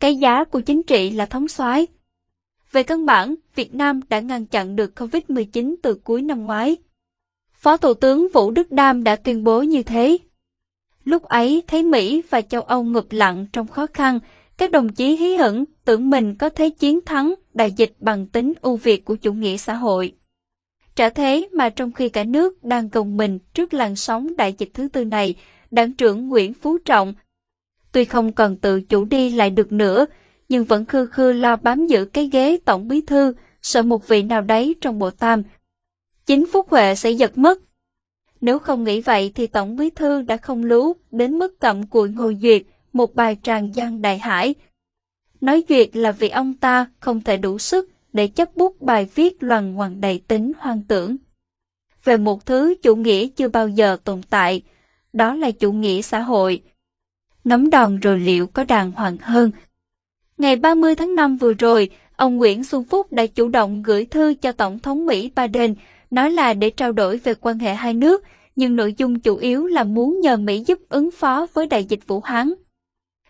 cái giá của chính trị là thống soái. Về căn bản, Việt Nam đã ngăn chặn được COVID-19 từ cuối năm ngoái. Phó Thủ tướng Vũ Đức Đam đã tuyên bố như thế. Lúc ấy thấy Mỹ và châu Âu ngụp lặng trong khó khăn, các đồng chí hí hửng tưởng mình có thể chiến thắng đại dịch bằng tính ưu việt của chủ nghĩa xã hội. Trả thế mà trong khi cả nước đang gồng mình trước làn sóng đại dịch thứ tư này, đảng trưởng Nguyễn Phú Trọng tuy không còn tự chủ đi lại được nữa, nhưng vẫn khư khư lo bám giữ cái ghế tổng bí thư, sợ một vị nào đấy trong bộ tam. Chính Phúc Huệ sẽ giật mất. Nếu không nghĩ vậy thì tổng bí thư đã không lú đến mức cầm cuội ngồi duyệt một bài tràng giang đại hải. Nói duyệt là vì ông ta không thể đủ sức để chấp bút bài viết loằng ngoằng đầy tính hoang tưởng. Về một thứ chủ nghĩa chưa bao giờ tồn tại, đó là chủ nghĩa xã hội. Nắm đòn rồi liệu có đàng hoàng hơn. Ngày 30 tháng 5 vừa rồi, ông Nguyễn Xuân Phúc đã chủ động gửi thư cho Tổng thống Mỹ Biden, nói là để trao đổi về quan hệ hai nước, nhưng nội dung chủ yếu là muốn nhờ Mỹ giúp ứng phó với đại dịch Vũ Hán.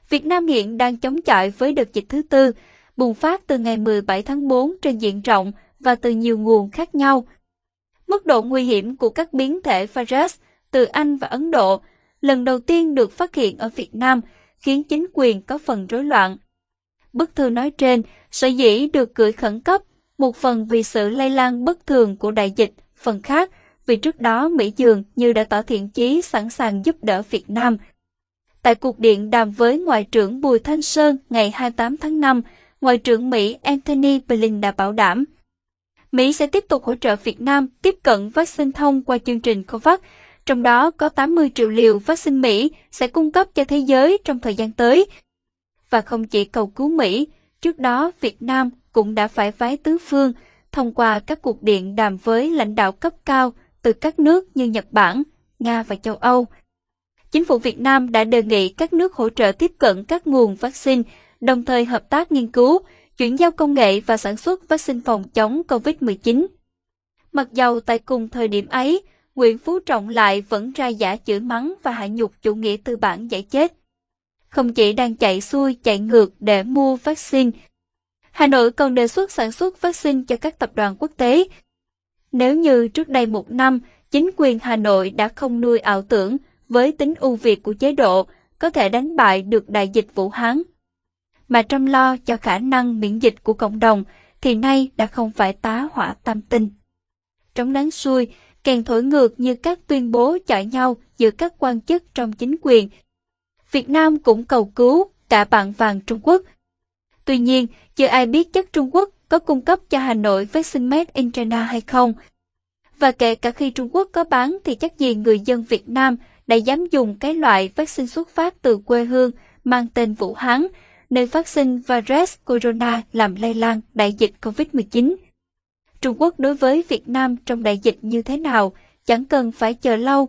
Việt Nam hiện đang chống chọi với đợt dịch thứ tư, bùng phát từ ngày 17 tháng 4 trên diện rộng và từ nhiều nguồn khác nhau. Mức độ nguy hiểm của các biến thể virus từ Anh và Ấn Độ lần đầu tiên được phát hiện ở Việt Nam, khiến chính quyền có phần rối loạn. Bức thư nói trên sở dĩ được gửi khẩn cấp, một phần vì sự lây lan bất thường của đại dịch, phần khác vì trước đó Mỹ dường như đã tỏ thiện chí sẵn sàng giúp đỡ Việt Nam. Tại cuộc điện đàm với Ngoại trưởng Bùi Thanh Sơn ngày 28 tháng 5, Ngoại trưởng Mỹ Anthony Blinken đã bảo đảm Mỹ sẽ tiếp tục hỗ trợ Việt Nam tiếp cận vaccine thông qua chương trình COVAX, trong đó có 80 triệu liều vaccine Mỹ sẽ cung cấp cho thế giới trong thời gian tới. Và không chỉ cầu cứu Mỹ, trước đó Việt Nam cũng đã phải phái tứ phương thông qua các cuộc điện đàm với lãnh đạo cấp cao từ các nước như Nhật Bản, Nga và châu Âu. Chính phủ Việt Nam đã đề nghị các nước hỗ trợ tiếp cận các nguồn vaccine, đồng thời hợp tác nghiên cứu, chuyển giao công nghệ và sản xuất vaccine phòng chống COVID-19. Mặc dầu tại cùng thời điểm ấy, Nguyễn Phú Trọng lại vẫn ra giả chửi mắng và hạ nhục chủ nghĩa tư bản giải chết. Không chỉ đang chạy xuôi chạy ngược để mua vaccine, Hà Nội còn đề xuất sản xuất vaccine cho các tập đoàn quốc tế. Nếu như trước đây một năm, chính quyền Hà Nội đã không nuôi ảo tưởng với tính ưu việt của chế độ có thể đánh bại được đại dịch Vũ Hán, mà chăm lo cho khả năng miễn dịch của cộng đồng thì nay đã không phải tá hỏa tam tinh. Trống nắng xuôi, càng thổi ngược như các tuyên bố chọi nhau giữa các quan chức trong chính quyền. Việt Nam cũng cầu cứu cả bạn vàng Trung Quốc. Tuy nhiên, chưa ai biết chắc Trung Quốc có cung cấp cho Hà Nội vaccine made in China hay không. Và kể cả khi Trung Quốc có bán thì chắc gì người dân Việt Nam đã dám dùng cái loại vaccine xuất phát từ quê hương mang tên Vũ Hán, nơi vaccine virus corona làm lây lan đại dịch COVID-19. Trung Quốc đối với Việt Nam trong đại dịch như thế nào, chẳng cần phải chờ lâu.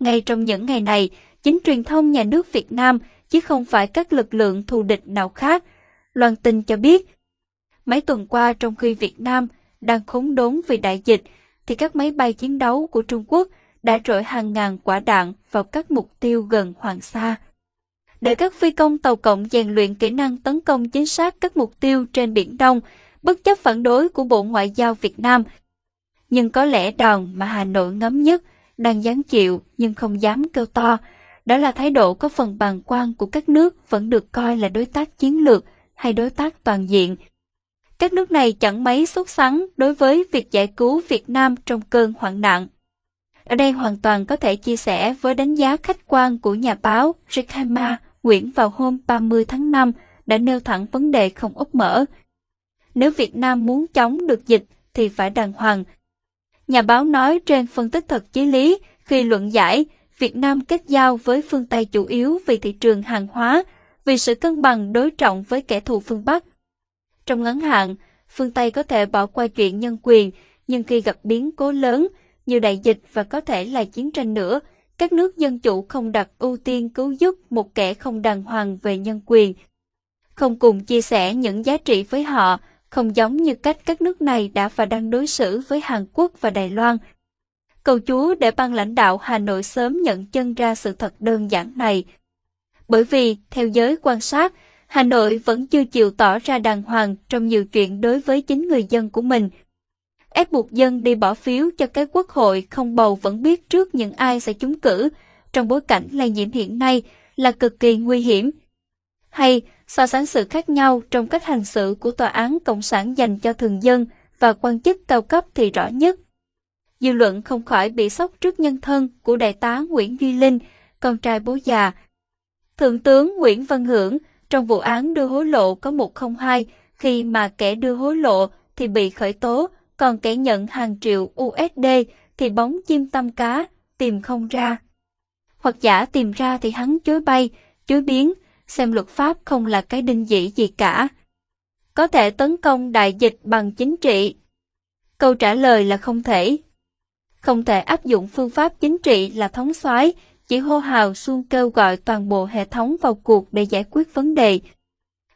Ngay trong những ngày này, chính truyền thông nhà nước Việt Nam, chứ không phải các lực lượng thù địch nào khác, loan tin cho biết. Mấy tuần qua trong khi Việt Nam đang khốn đốn vì đại dịch, thì các máy bay chiến đấu của Trung Quốc đã rọi hàng ngàn quả đạn vào các mục tiêu gần Hoàng Sa. Để các phi công tàu cộng rèn luyện kỹ năng tấn công chính xác các mục tiêu trên Biển Đông, bất chấp phản đối của Bộ Ngoại giao Việt Nam. Nhưng có lẽ đòn mà Hà Nội ngấm nhất đang gián chịu nhưng không dám kêu to, đó là thái độ có phần bàng quan của các nước vẫn được coi là đối tác chiến lược hay đối tác toàn diện. Các nước này chẳng mấy sốt sắng đối với việc giải cứu Việt Nam trong cơn hoạn nạn. Ở đây hoàn toàn có thể chia sẻ với đánh giá khách quan của nhà báo Rick Hama Nguyễn vào hôm 30 tháng 5 đã nêu thẳng vấn đề không úp mở. Nếu Việt Nam muốn chống được dịch thì phải đàng hoàng. Nhà báo nói trên phân tích thật chí lý khi luận giải Việt Nam kết giao với phương Tây chủ yếu vì thị trường hàng hóa, vì sự cân bằng đối trọng với kẻ thù phương Bắc. Trong ngắn hạn, phương Tây có thể bỏ qua chuyện nhân quyền, nhưng khi gặp biến cố lớn như đại dịch và có thể là chiến tranh nữa, các nước dân chủ không đặt ưu tiên cứu giúp một kẻ không đàng hoàng về nhân quyền. Không cùng chia sẻ những giá trị với họ, không giống như cách các nước này đã và đang đối xử với Hàn Quốc và Đài Loan. Cầu Chúa để ban lãnh đạo Hà Nội sớm nhận chân ra sự thật đơn giản này. Bởi vì, theo giới quan sát, Hà Nội vẫn chưa chịu tỏ ra đàng hoàng trong nhiều chuyện đối với chính người dân của mình. Ép buộc dân đi bỏ phiếu cho cái quốc hội không bầu vẫn biết trước những ai sẽ trúng cử, trong bối cảnh lây nhiễm hiện nay là cực kỳ nguy hiểm. Hay so sánh sự khác nhau trong cách hành xử của tòa án Cộng sản dành cho thường dân và quan chức cao cấp thì rõ nhất. Dư luận không khỏi bị sốc trước nhân thân của đại tá Nguyễn Duy Linh, con trai bố già. Thượng tướng Nguyễn Văn Hưởng trong vụ án đưa hối lộ có 102 khi mà kẻ đưa hối lộ thì bị khởi tố, còn kẻ nhận hàng triệu USD thì bóng chim tâm cá, tìm không ra. Hoặc giả tìm ra thì hắn chối bay, chối biến, xem luật pháp không là cái đinh dĩ gì cả. Có thể tấn công đại dịch bằng chính trị. Câu trả lời là không thể. Không thể áp dụng phương pháp chính trị là thống soái, chỉ hô hào xuông kêu gọi toàn bộ hệ thống vào cuộc để giải quyết vấn đề.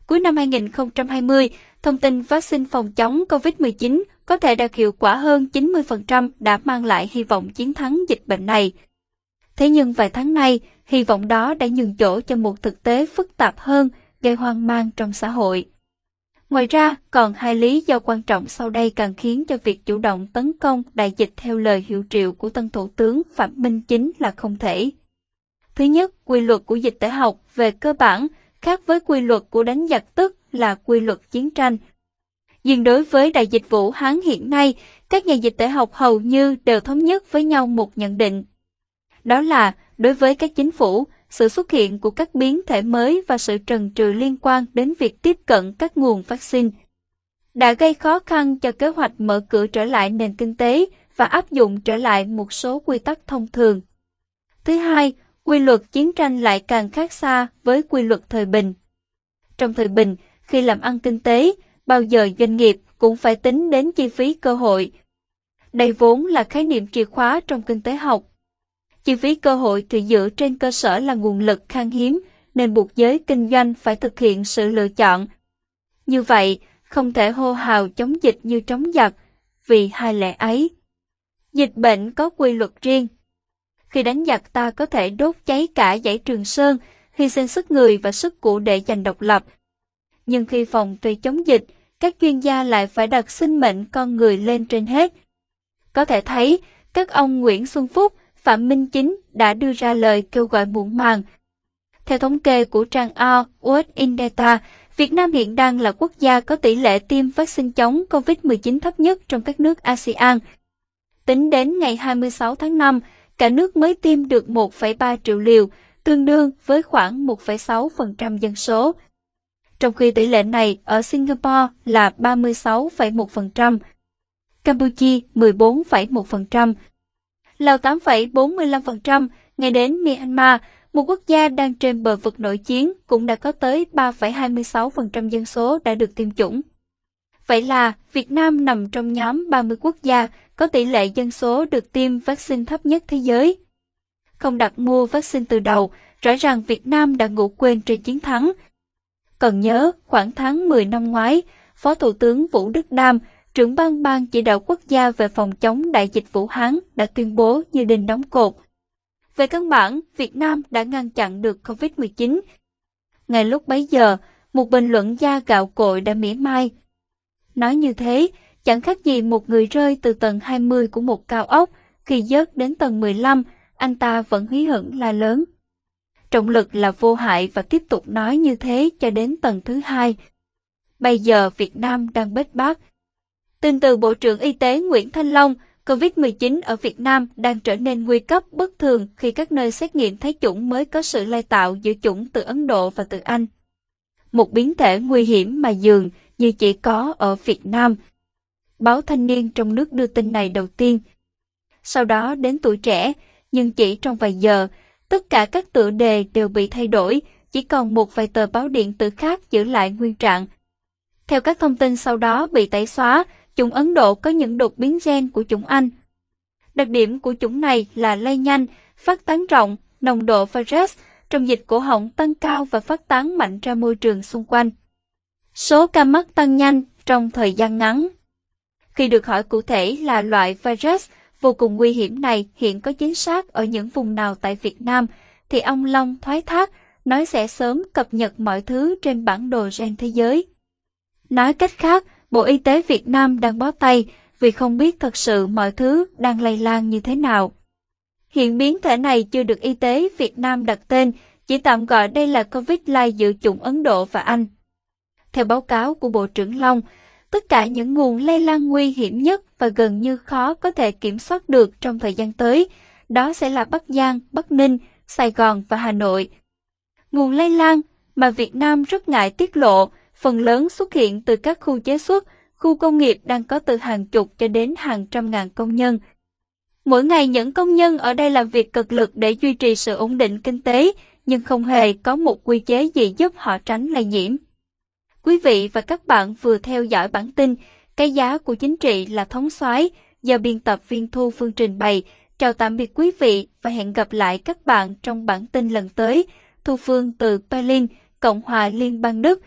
Cuối năm 2020, thông tin vaccine phòng chống COVID-19 có thể đạt hiệu quả hơn 90% đã mang lại hy vọng chiến thắng dịch bệnh này. Thế nhưng vài tháng nay, hy vọng đó đã nhường chỗ cho một thực tế phức tạp hơn, gây hoang mang trong xã hội. Ngoài ra, còn hai lý do quan trọng sau đây càng khiến cho việc chủ động tấn công đại dịch theo lời hiệu triệu của tân thủ tướng Phạm Minh Chính là không thể. Thứ nhất, quy luật của dịch tễ học về cơ bản khác với quy luật của đánh giặc tức là quy luật chiến tranh. Nhưng đối với đại dịch Vũ Hán hiện nay, các nhà dịch tễ học hầu như đều thống nhất với nhau một nhận định. Đó là, đối với các chính phủ, sự xuất hiện của các biến thể mới và sự trần trừ liên quan đến việc tiếp cận các nguồn vaccine đã gây khó khăn cho kế hoạch mở cửa trở lại nền kinh tế và áp dụng trở lại một số quy tắc thông thường. Thứ hai, quy luật chiến tranh lại càng khác xa với quy luật thời bình. Trong thời bình, khi làm ăn kinh tế, bao giờ doanh nghiệp cũng phải tính đến chi phí cơ hội. Đây vốn là khái niệm chìa khóa trong kinh tế học. Chi phí cơ hội thì dựa trên cơ sở là nguồn lực khan hiếm, nên buộc giới kinh doanh phải thực hiện sự lựa chọn. Như vậy, không thể hô hào chống dịch như chống giặc, vì hai lẽ ấy. Dịch bệnh có quy luật riêng. Khi đánh giặc ta có thể đốt cháy cả dãy Trường Sơn, hy sinh sức người và sức của để giành độc lập. Nhưng khi phòng tuy chống dịch, các chuyên gia lại phải đặt sinh mệnh con người lên trên hết. Có thể thấy, các ông Nguyễn Xuân Phúc, Phạm Minh Chính đã đưa ra lời kêu gọi muộn màng. Theo thống kê của trang A World in Data, Việt Nam hiện đang là quốc gia có tỷ lệ tiêm vaccine chống COVID-19 thấp nhất trong các nước ASEAN. Tính đến ngày 26 tháng 5, cả nước mới tiêm được 1,3 triệu liều, tương đương với khoảng 1,6% dân số. Trong khi tỷ lệ này ở Singapore là 36,1%, Campuchia 14,1%, Lào 8,45%, ngay đến Myanmar, một quốc gia đang trên bờ vực nội chiến cũng đã có tới 3,26% dân số đã được tiêm chủng. Vậy là Việt Nam nằm trong nhóm 30 quốc gia có tỷ lệ dân số được tiêm vaccine thấp nhất thế giới. Không đặt mua vaccine từ đầu, rõ ràng Việt Nam đã ngủ quên trên chiến thắng. Cần nhớ, khoảng tháng 10 năm ngoái, Phó Thủ tướng Vũ Đức Đam trưởng ban ban chỉ đạo quốc gia về phòng chống đại dịch Vũ Hán đã tuyên bố như đinh đóng cột. Về căn bản, Việt Nam đã ngăn chặn được COVID-19. Ngay lúc bấy giờ, một bình luận gia gạo cội đã mỉa mai. Nói như thế, chẳng khác gì một người rơi từ tầng 20 của một cao ốc, khi dớt đến tầng 15, anh ta vẫn hí hửng la lớn. Trọng lực là vô hại và tiếp tục nói như thế cho đến tầng thứ hai. Bây giờ Việt Nam đang bết bát, Tin từ Bộ trưởng Y tế Nguyễn Thanh Long, COVID-19 ở Việt Nam đang trở nên nguy cấp bất thường khi các nơi xét nghiệm thấy chủng mới có sự lai tạo giữa chủng từ Ấn Độ và từ Anh. Một biến thể nguy hiểm mà dường như chỉ có ở Việt Nam. Báo Thanh niên trong nước đưa tin này đầu tiên. Sau đó đến tuổi trẻ, nhưng chỉ trong vài giờ, tất cả các tựa đề đều bị thay đổi, chỉ còn một vài tờ báo điện tử khác giữ lại nguyên trạng. Theo các thông tin sau đó bị tẩy xóa, chủng Ấn Độ có những đột biến gen của chủng Anh. Đặc điểm của chủng này là lây nhanh, phát tán rộng, nồng độ virus trong dịch cổ họng tăng cao và phát tán mạnh ra môi trường xung quanh. Số ca mắc tăng nhanh trong thời gian ngắn. Khi được hỏi cụ thể là loại virus vô cùng nguy hiểm này hiện có chính xác ở những vùng nào tại Việt Nam, thì ông Long thoái thác, nói sẽ sớm cập nhật mọi thứ trên bản đồ gen thế giới. Nói cách khác, Bộ Y tế Việt Nam đang bó tay vì không biết thật sự mọi thứ đang lây lan như thế nào. Hiện biến thể này chưa được Y tế Việt Nam đặt tên, chỉ tạm gọi đây là COVID lai dự chủng Ấn Độ và Anh. Theo báo cáo của Bộ trưởng Long, tất cả những nguồn lây lan nguy hiểm nhất và gần như khó có thể kiểm soát được trong thời gian tới, đó sẽ là Bắc Giang, Bắc Ninh, Sài Gòn và Hà Nội. Nguồn lây lan mà Việt Nam rất ngại tiết lộ, phần lớn xuất hiện từ các khu chế xuất, khu công nghiệp đang có từ hàng chục cho đến hàng trăm ngàn công nhân. Mỗi ngày những công nhân ở đây làm việc cực lực để duy trì sự ổn định kinh tế, nhưng không hề có một quy chế gì giúp họ tránh lây nhiễm. Quý vị và các bạn vừa theo dõi bản tin Cái giá của chính trị là thống soái do biên tập viên Thu Phương trình bày. Chào tạm biệt quý vị và hẹn gặp lại các bạn trong bản tin lần tới. Thu Phương từ Berlin, Cộng hòa Liên bang Đức.